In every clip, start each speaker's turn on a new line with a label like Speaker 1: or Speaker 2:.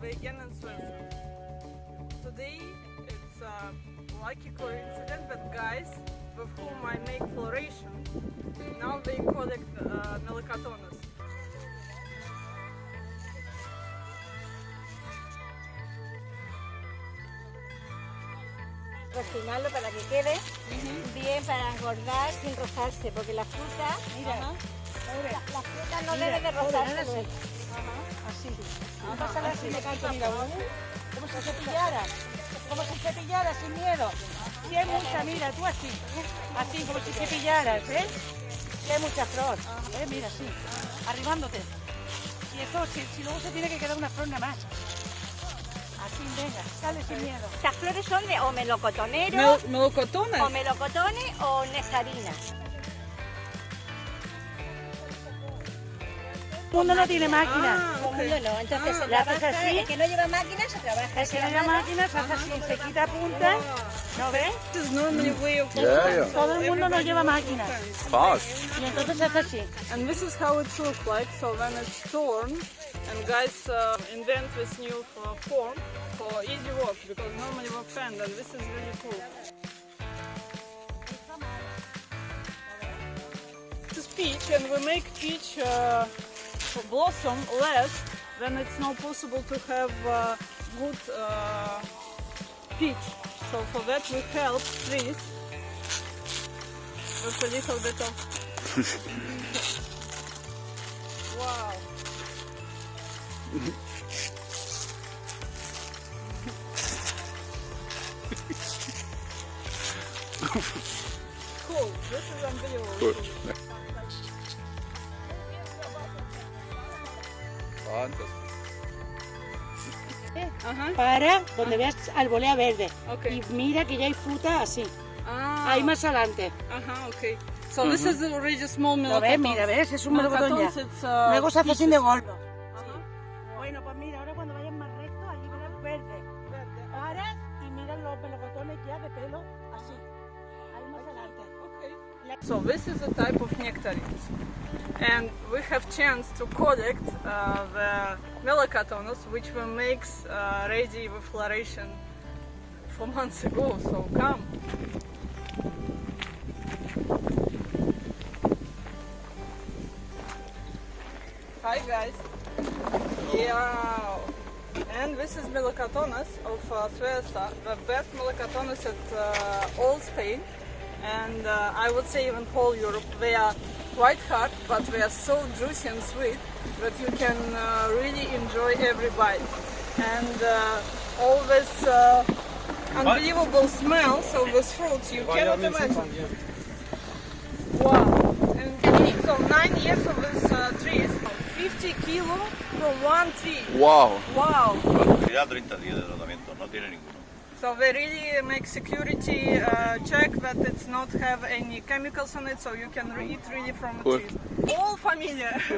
Speaker 1: vegan in Switzerland. Today it's a lucky coincidence that guys with whom I make floration now they collect uh.
Speaker 2: Cocinarlo para que quede bien para engordar sin rozarse, porque la fruta, mira, la, la fruta no debe de rozarse.
Speaker 3: Así. Pásala así, me canto, mira. Como si cepillara. Como si cepillara, sin miedo. Si hay mucha, mira, tú así. Así, como si cepillaras, ¿eh? Si hay mucha flor. ¿eh? Mira, así. Arribándote. Y eso, si, si luego se tiene que quedar una flor nada más. Así, venga, sale sin miedo.
Speaker 2: Estas flores son de o melocotonero,
Speaker 1: Mel- melocotonas?
Speaker 2: o melocotones o nectarinas.
Speaker 3: Mundo no tiene máquina.
Speaker 1: Ah,
Speaker 2: Todo el no, entonces
Speaker 1: Ah,
Speaker 2: se
Speaker 3: ¿la haces
Speaker 2: trabaja,
Speaker 3: así?
Speaker 2: el que no lleva máquina se trabaja.
Speaker 3: El que no lleva máquina se hace así, se quita punta. ¿No ves?
Speaker 1: This is normally way of
Speaker 4: Yeah, yeah.
Speaker 3: Todo el mundo no lleva máquina.
Speaker 4: Fast.
Speaker 3: Y entonces se hace así.
Speaker 1: And this is how it looks like. So when it's torn, and guys uh, invent this new uh, form for easy work because normally we bend, and this is really cool. This is peach, and we make peach uh, blossom less then it's not possible to have uh, good uh, peach. So for that we help trees with a little bit of Wow. cool. This is unbelievable. Ajá.
Speaker 3: Para donde veas albolea verde.
Speaker 1: Ok.
Speaker 3: Y mira que ya hay fruta así.
Speaker 1: Ah.
Speaker 3: Ahí más adelante.
Speaker 1: Ajá, okay. So this is already small
Speaker 3: Lo ves,
Speaker 1: melocotons.
Speaker 3: mira, ves, es un melocotón ya.
Speaker 1: Uh,
Speaker 3: Luego se hace así de gordo.
Speaker 1: So this is a type of nectarines, and we have chance to collect uh, the melacotonus, which we makes uh, ready with floration four months ago. So come. Hi guys. Yeah. And this is Melocotonus of uh, the best Melocotonus at uh, all Spain, and uh, I would say even whole Europe. They are quite hard, but they are so juicy and sweet that you can uh, really enjoy every bite. And uh, all this uh, unbelievable smells of these fruits, you cannot imagine. Wow. And so nine years of this uh, trees, 50 kilo from one tree.
Speaker 4: Wow.
Speaker 1: Wow.
Speaker 5: Ya 30 días de tratamiento, no tiene ninguno.
Speaker 1: So they really make security uh, check that it's not have any chemicals on it, so you can re- eat really from the trees. All familiar.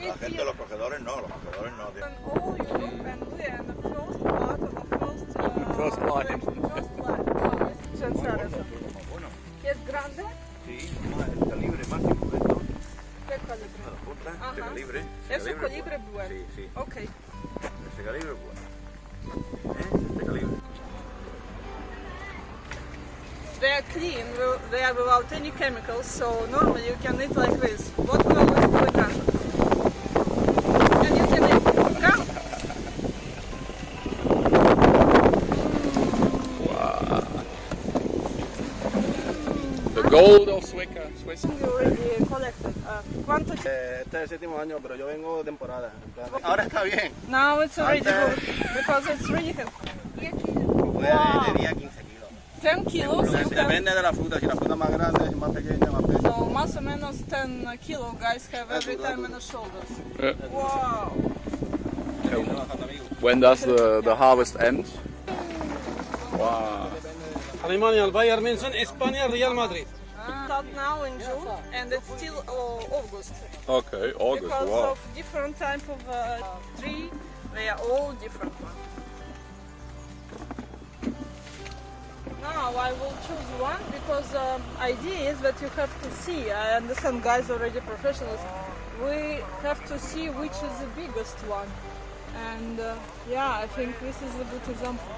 Speaker 5: La gente los cogedores no, los cogedores no.
Speaker 1: And all Europe and we are the first part of the first uh,
Speaker 4: First line.
Speaker 1: First line. Wow, this is interesting.
Speaker 5: Bueno,
Speaker 1: Es grande.
Speaker 5: sí, más el calibre máximo de esto,
Speaker 1: ¿Qué calibre?
Speaker 5: a la punta,
Speaker 1: Ajá.
Speaker 5: ese calibre.
Speaker 1: Ese
Speaker 5: es
Speaker 1: calibre
Speaker 5: bueno.
Speaker 1: bueno.
Speaker 5: Sí, sí,
Speaker 1: Okay.
Speaker 5: ese calibre es bueno. ¿Eh?
Speaker 1: They are clean, they are without any chemicals, so normally you can eat like this. What we always do in Russia. And you can eat. Come.
Speaker 4: The gold of Sueca. Swiss.
Speaker 1: You already collected. Uh, ¿Cuánto?
Speaker 6: Eh, Este es el séptimo año, pero yo vengo de temporada. Ahora está bien.
Speaker 1: Now it's already
Speaker 6: Antes-
Speaker 1: good because it's really heavy.
Speaker 6: Puede
Speaker 1: Wow.
Speaker 6: De 10 kilos.
Speaker 1: 10 kilos. You can,
Speaker 6: Depende de la fruta. Si la fruta es más grande, es más pequeña, más pequeña.
Speaker 1: so más o menos 10 kilo guys have every time in the shoulders.
Speaker 4: Yeah.
Speaker 1: Wow.
Speaker 4: When does the, the harvest end? Wow.
Speaker 7: Alemania, el Bayern München, España, Real Madrid.
Speaker 1: Start now in June and it's still uh, August.
Speaker 4: Okay, August.
Speaker 1: because
Speaker 4: Wow.
Speaker 1: of different type of uh, tree, they are all different one. I will choose one because um, idea is that you have to see. I understand guys already professionals. We have to see which is the biggest one. And uh, yeah, I think this is a good example.